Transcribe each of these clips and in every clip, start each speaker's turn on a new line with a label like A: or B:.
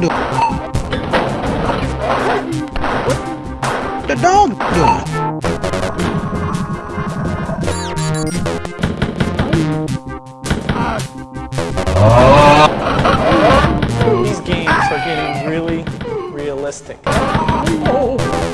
A: What the dog doing? The dog doing?
B: These games are getting really realistic.
A: What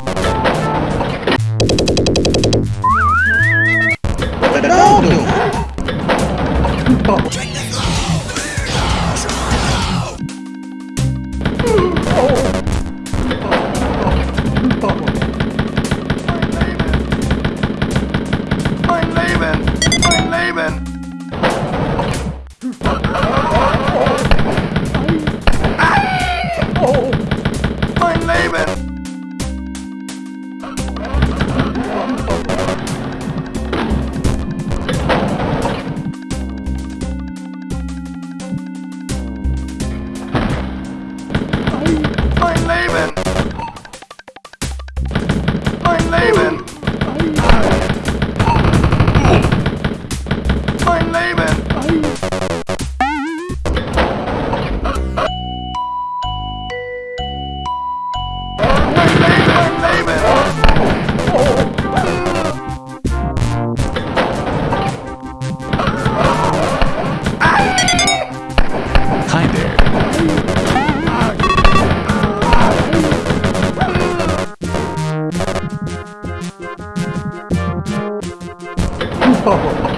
B: oh.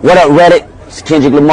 C: What up, Reddit? It's Kendrick Lamar.